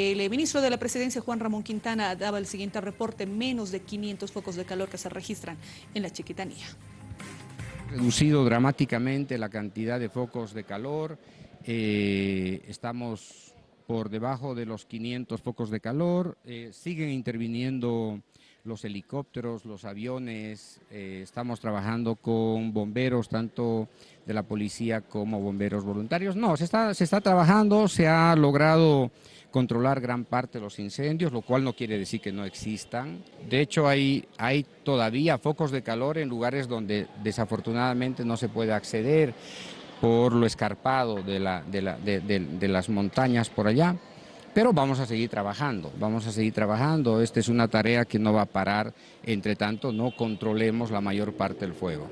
El ministro de la Presidencia, Juan Ramón Quintana, daba el siguiente reporte, menos de 500 focos de calor que se registran en la Chiquitanía. Reducido dramáticamente la cantidad de focos de calor, eh, estamos por debajo de los 500 focos de calor, eh, siguen interviniendo los helicópteros, los aviones, eh, estamos trabajando con bomberos, tanto de la policía como bomberos voluntarios. No, se está, se está trabajando, se ha logrado controlar gran parte de los incendios, lo cual no quiere decir que no existan. De hecho, hay, hay todavía focos de calor en lugares donde desafortunadamente no se puede acceder por lo escarpado de, de las montañas por allá. Pero vamos a seguir trabajando, vamos a seguir trabajando. Esta es una tarea que no va a parar, entre tanto no controlemos la mayor parte del fuego.